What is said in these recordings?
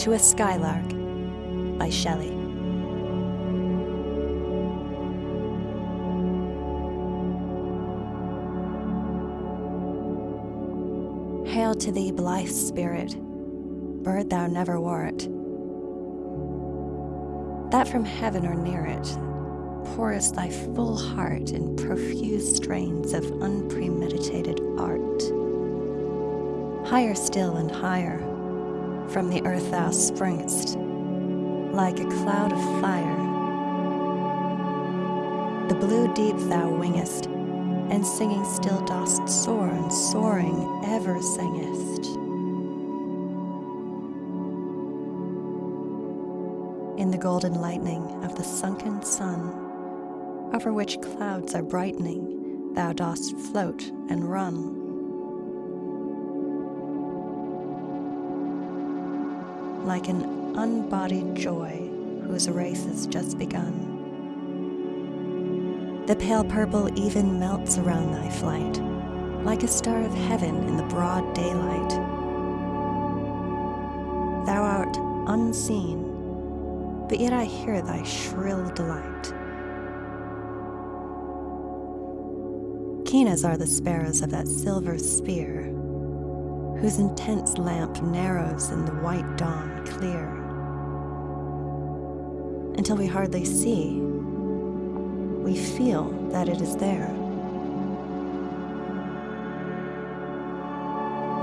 to a Skylark by Shelley. Hail to thee, blithe spirit, bird thou never wert, that from heaven or near it pourest thy full heart in profuse strains of unpremeditated art. Higher still and higher, from the earth thou springest, like a cloud of fire. The blue deep thou wingest, and singing still dost soar, and soaring ever singest. In the golden lightning of the sunken sun, over which clouds are brightening, thou dost float and run. Like an unbodied joy whose race has just begun. The pale purple even melts around thy flight, like a star of heaven in the broad daylight. Thou art unseen, but yet I hear thy shrill delight. Keen as are the sparrows of that silver sphere, whose intense lamp narrows in the white dawn clear, until we hardly see, we feel that it is there.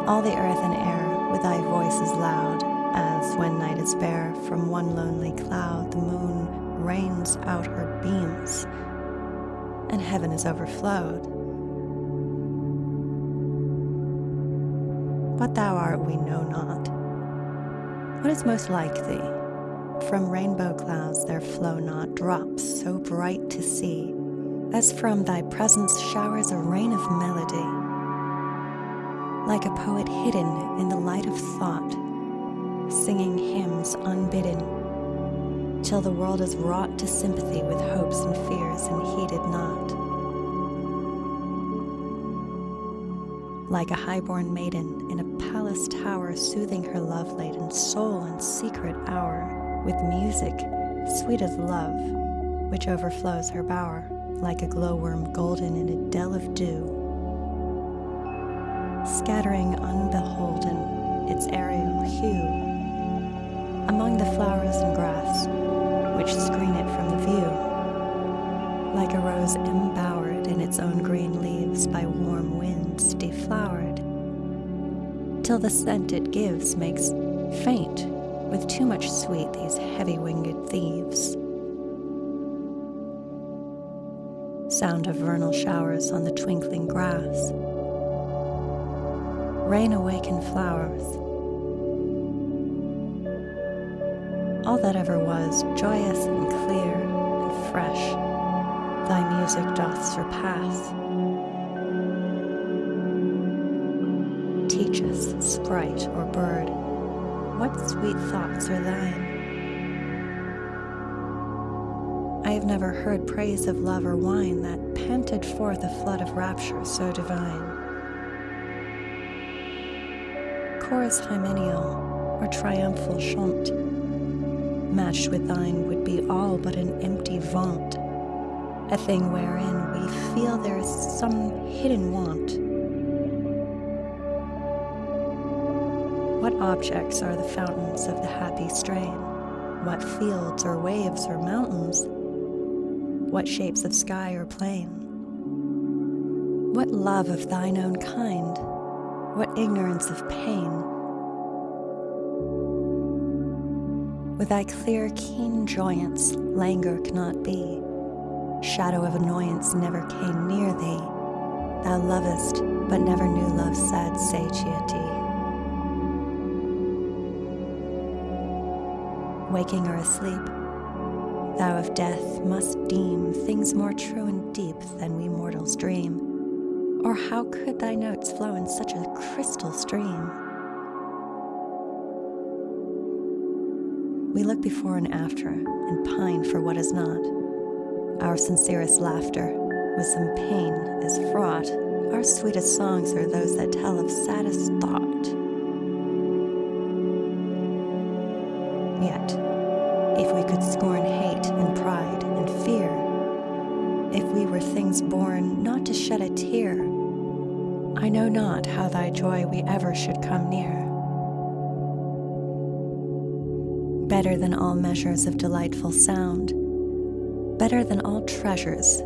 All the earth and air with thy voice is loud, as when night is bare, from one lonely cloud the moon rains out her beams, and heaven is overflowed. What thou art we know not. What is most like thee? From rainbow clouds there flow not drops so bright to see, as from thy presence showers a rain of melody. Like a poet hidden in the light of thought, singing hymns unbidden, till the world is wrought to sympathy with hopes and fears and heeded not. Like a highborn maiden in a palace tower, soothing her love laden soul in secret hour with music sweet as love, which overflows her bower like a glowworm golden in a dell of dew, scattering unbeholden its aerial hue among the flowers and grass which screen it from the view, like a rose embowered in its own green leaves by warm winds deflowered, till the scent it gives makes faint with too much sweet these heavy winged thieves. Sound of vernal showers on the twinkling grass, rain awakened flowers. All that ever was joyous and clear and fresh, thy music doth surpass. Teach us, sprite or bird, what sweet thoughts are thine? I have never heard praise of love or wine that panted forth a flood of rapture so divine. Chorus hymeneal or triumphal chant, matched with thine would be all but an empty vaunt, a thing wherein we feel there is some hidden want. What objects are the fountains of the happy strain? What fields or waves or mountains? What shapes of sky or plain? What love of thine own kind? What ignorance of pain? With thy clear, keen joyance, languor cannot be. Shadow of annoyance never came near thee. Thou lovest, but never knew love's sad satiety. Waking or asleep. Thou of death must deem things more true and deep than we mortals dream. Or how could thy notes flow in such a crystal stream? We look before and after and pine for what is not. Our sincerest laughter with some pain is fraught. Our sweetest songs are those that tell of saddest thought. Yet, if we could scorn hate and pride and fear, if we were things born not to shed a tear, I know not how thy joy we ever should come near. Better than all measures of delightful sound, better than all treasures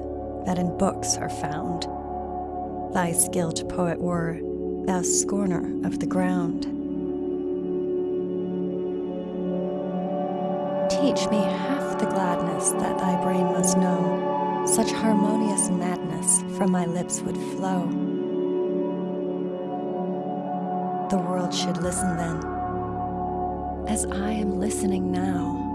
that in books are found, thy skilled poet were, thou scorner of the ground. Teach me half the gladness that thy brain must know, such harmonious madness from my lips would flow. The world should listen then, as I am listening now.